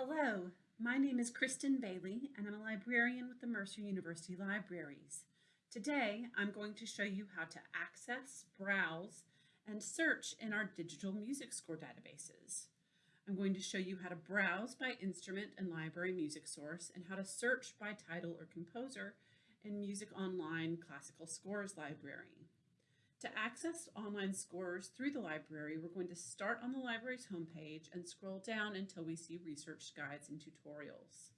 Hello, my name is Kristen Bailey and I'm a librarian with the Mercer University Libraries. Today, I'm going to show you how to access, browse, and search in our digital music score databases. I'm going to show you how to browse by instrument and library music source and how to search by title or composer in Music Online Classical Scores Library. To access online scores through the library, we're going to start on the library's homepage and scroll down until we see research guides and tutorials.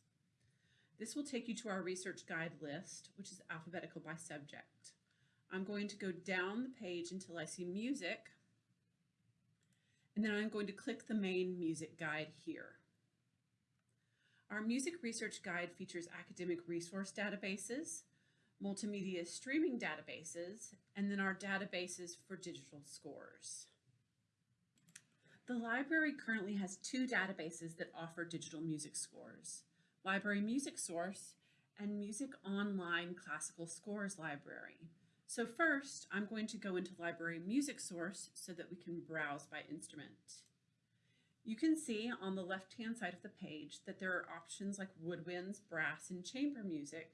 This will take you to our research guide list, which is alphabetical by subject. I'm going to go down the page until I see music, and then I'm going to click the main music guide here. Our music research guide features academic resource databases, multimedia streaming databases, and then our databases for digital scores. The library currently has two databases that offer digital music scores, Library Music Source and Music Online Classical Scores Library. So first, I'm going to go into Library Music Source so that we can browse by instrument. You can see on the left-hand side of the page that there are options like woodwinds, brass, and chamber music,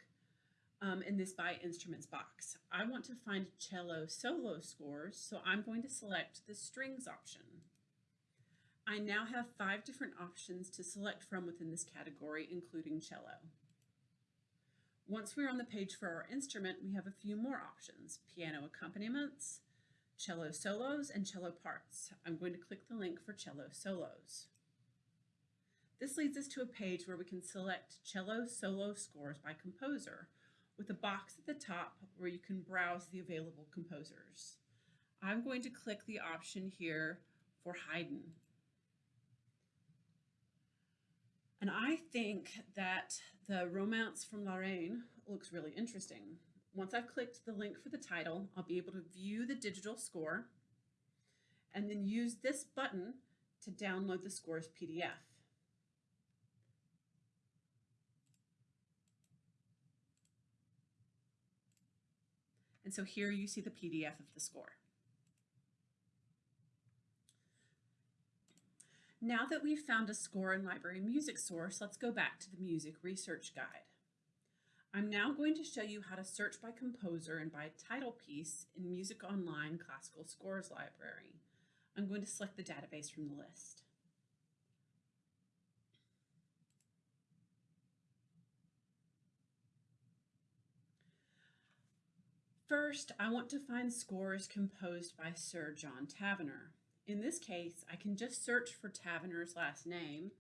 um, in this by instruments box. I want to find cello solo scores, so I'm going to select the strings option. I now have five different options to select from within this category, including cello. Once we're on the page for our instrument, we have a few more options, piano accompaniments, cello solos, and cello parts. I'm going to click the link for cello solos. This leads us to a page where we can select cello solo scores by composer, with a box at the top where you can browse the available composers. I'm going to click the option here for Haydn. And I think that the Romance from La Reine looks really interesting. Once I've clicked the link for the title, I'll be able to view the digital score and then use this button to download the score's PDF. And so here you see the PDF of the score. Now that we've found a score in Library Music Source, let's go back to the Music Research Guide. I'm now going to show you how to search by composer and by title piece in Music Online Classical Scores Library. I'm going to select the database from the list. First, I want to find scores composed by Sir John Tavener. In this case, I can just search for Tavener's last name.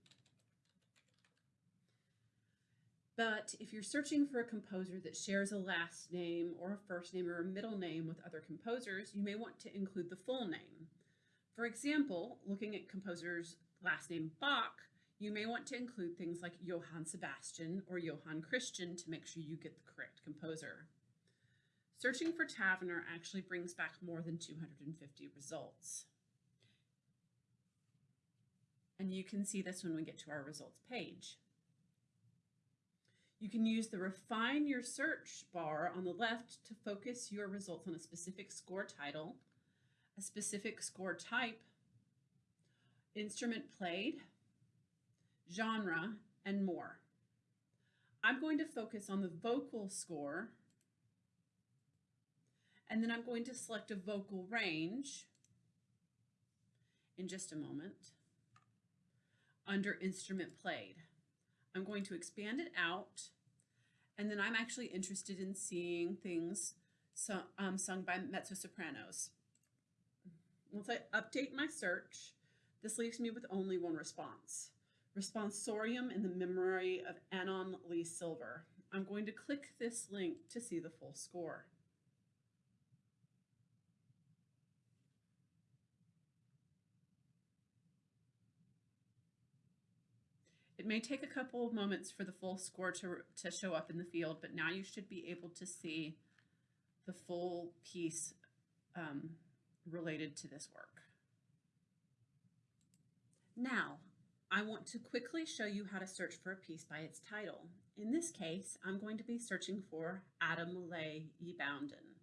But if you're searching for a composer that shares a last name or a first name or a middle name with other composers, you may want to include the full name. For example, looking at composer's last name Bach, you may want to include things like Johann Sebastian or Johann Christian to make sure you get the correct composer. Searching for Tavener actually brings back more than 250 results. And you can see this when we get to our results page. You can use the refine your search bar on the left to focus your results on a specific score title, a specific score type, instrument played, genre, and more. I'm going to focus on the vocal score and then I'm going to select a vocal range in just a moment under instrument played. I'm going to expand it out and then I'm actually interested in seeing things so, um, sung by mezzo-sopranos. Once I update my search, this leaves me with only one response. Responsorium in the memory of Annon Lee Silver. I'm going to click this link to see the full score. It may take a couple of moments for the full score to, to show up in the field, but now you should be able to see the full piece um, related to this work. Now, I want to quickly show you how to search for a piece by its title. In this case, I'm going to be searching for Adam Lay E. Bounden.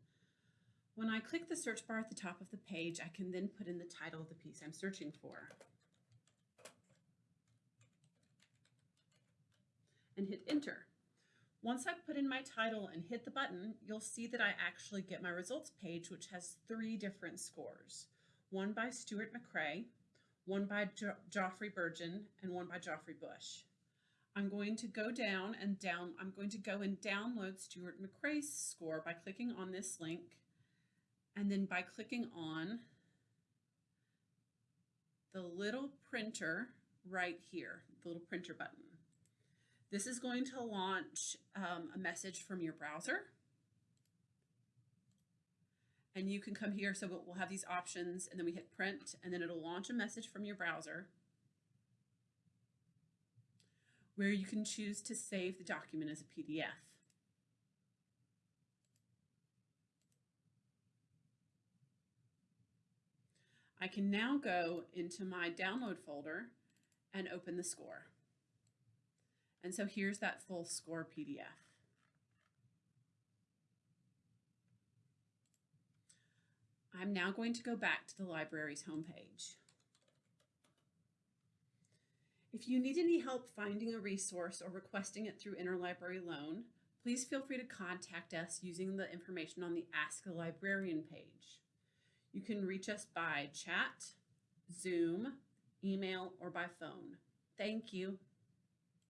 When I click the search bar at the top of the page, I can then put in the title of the piece I'm searching for. And hit enter. Once I put in my title and hit the button, you'll see that I actually get my results page, which has three different scores. One by Stuart MacRae, one by jo Geoffrey Burgon, and one by Geoffrey Bush. I'm going to go down and down, I'm going to go and download Stuart MacRae's score by clicking on this link and then by clicking on the little printer right here, the little printer button. This is going to launch um, a message from your browser. And you can come here, so we'll have these options and then we hit print and then it'll launch a message from your browser where you can choose to save the document as a PDF. I can now go into my download folder and open the score. And so here's that full score PDF. I'm now going to go back to the library's homepage. If you need any help finding a resource or requesting it through Interlibrary Loan, please feel free to contact us using the information on the Ask a Librarian page. You can reach us by chat, Zoom, email, or by phone. Thank you.